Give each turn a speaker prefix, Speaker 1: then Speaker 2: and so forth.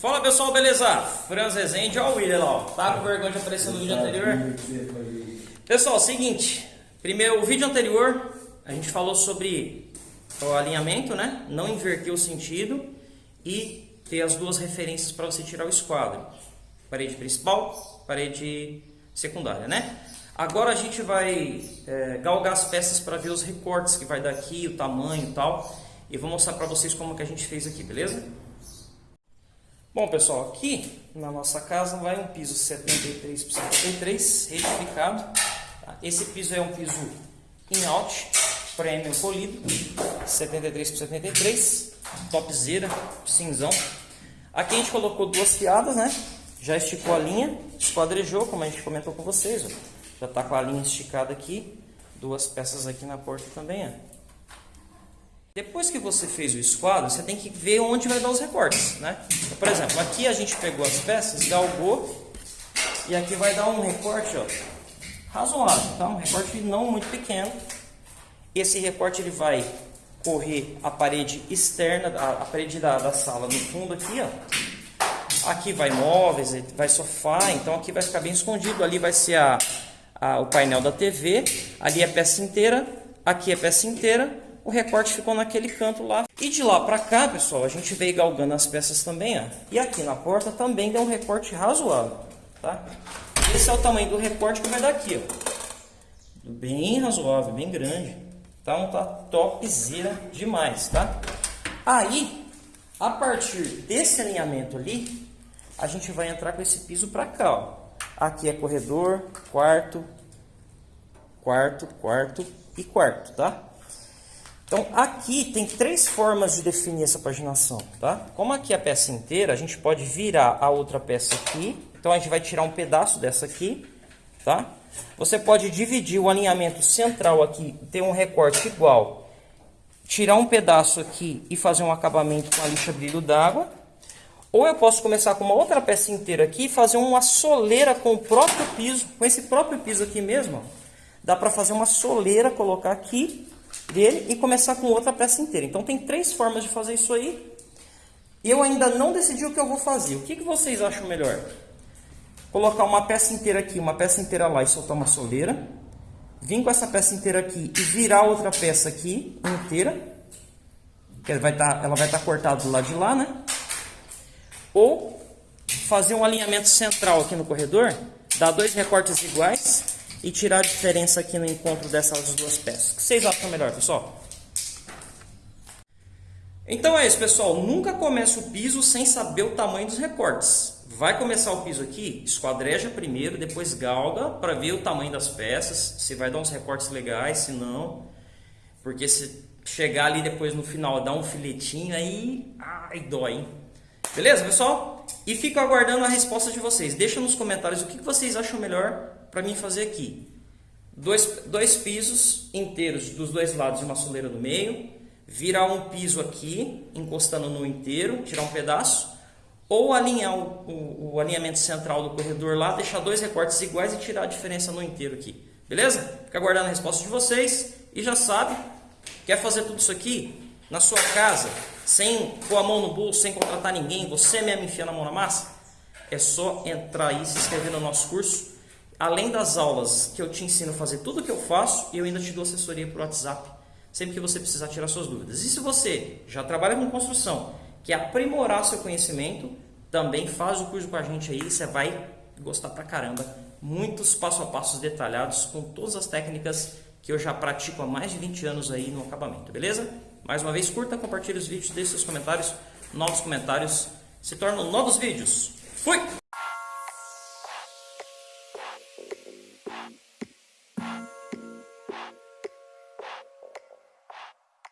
Speaker 1: Fala pessoal, beleza? Franz Rezende, ó o William lá, ó. Tá com vergonha de aparecer no vídeo anterior? Pessoal, seguinte. Primeiro, o vídeo anterior, a gente falou sobre o alinhamento, né? Não inverter o sentido e ter as duas referências para você tirar o esquadro. Parede principal, parede secundária, né? Agora a gente vai é, galgar as peças para ver os recortes que vai dar aqui, o tamanho e tal. E vou mostrar para vocês como que a gente fez aqui, beleza? Bom, pessoal, aqui na nossa casa vai um piso 73 por 73, retificado. Tá? Esse piso é um piso in-out, premium polido, 73 por 73, topzera, cinzão. Aqui a gente colocou duas fiadas, né? Já esticou a linha, esquadrejou, como a gente comentou com vocês. Ó. Já está com a linha esticada aqui, duas peças aqui na porta também, ó. Depois que você fez o esquadro, você tem que ver onde vai dar os recortes, né? Por exemplo, aqui a gente pegou as peças, galgou, e aqui vai dar um recorte, ó, razoável, tá? Um recorte não muito pequeno. Esse recorte ele vai correr a parede externa, a, a parede da, da sala no fundo aqui, ó. Aqui vai móveis, vai sofá, então aqui vai ficar bem escondido. Ali vai ser a, a, o painel da TV, ali é peça inteira, aqui é peça inteira o recorte ficou naquele canto lá. E de lá para cá, pessoal, a gente veio galgando as peças também, ó. E aqui na porta também deu um recorte razoável, tá? Esse é o tamanho do recorte que vai dar aqui, ó. Bem razoável, bem grande. Então tá topzera demais, tá? Aí, a partir desse alinhamento ali, a gente vai entrar com esse piso para cá, ó. Aqui é corredor, quarto, quarto, quarto e quarto, tá? Então, aqui tem três formas de definir essa paginação, tá? Como aqui é a peça inteira, a gente pode virar a outra peça aqui. Então, a gente vai tirar um pedaço dessa aqui, tá? Você pode dividir o alinhamento central aqui, ter um recorte igual. Tirar um pedaço aqui e fazer um acabamento com a lixa brilho d'água. Ou eu posso começar com uma outra peça inteira aqui e fazer uma soleira com o próprio piso, com esse próprio piso aqui mesmo. Dá para fazer uma soleira, colocar aqui dele e começar com outra peça inteira. Então tem três formas de fazer isso aí. Eu ainda não decidi o que eu vou fazer. O que, que vocês acham melhor? Colocar uma peça inteira aqui, uma peça inteira lá e soltar uma soleira. Vim com essa peça inteira aqui e virar outra peça aqui inteira. Que ela vai estar, tá, ela vai estar tá cortada do lado de lá, né? Ou fazer um alinhamento central aqui no corredor, dar dois recortes iguais e tirar a diferença aqui no encontro dessas duas peças. O que vocês acham melhor, pessoal? Então é isso, pessoal. Nunca comece o piso sem saber o tamanho dos recortes. Vai começar o piso aqui, esquadreja primeiro, depois galga para ver o tamanho das peças, se vai dar uns recortes legais, se não. Porque se chegar ali depois no final, dar um filetinho, aí ai, dói, hein? Beleza, pessoal? E fico aguardando a resposta de vocês. Deixa nos comentários o que vocês acham melhor para mim fazer aqui. Dois, dois pisos inteiros dos dois lados e uma soleira no meio. Virar um piso aqui, encostando no inteiro, tirar um pedaço. Ou alinhar o, o, o alinhamento central do corredor lá, deixar dois recortes iguais e tirar a diferença no inteiro aqui. Beleza? Fica aguardando a resposta de vocês. E já sabe, quer fazer tudo isso aqui na sua casa, sem pôr a mão no bolso, sem contratar ninguém, você mesmo enfiando a mão na massa? É só entrar aí e se inscrever no nosso curso além das aulas que eu te ensino a fazer tudo o que eu faço, eu ainda te dou assessoria por WhatsApp, sempre que você precisar tirar suas dúvidas. E se você já trabalha com construção, quer aprimorar seu conhecimento, também faz o curso com a gente aí, você vai gostar pra caramba. Muitos passo a passos detalhados com todas as técnicas que eu já pratico há mais de 20 anos aí no acabamento, beleza? Mais uma vez, curta, compartilhe os vídeos, deixe seus comentários, novos comentários, se tornam novos vídeos. Fui!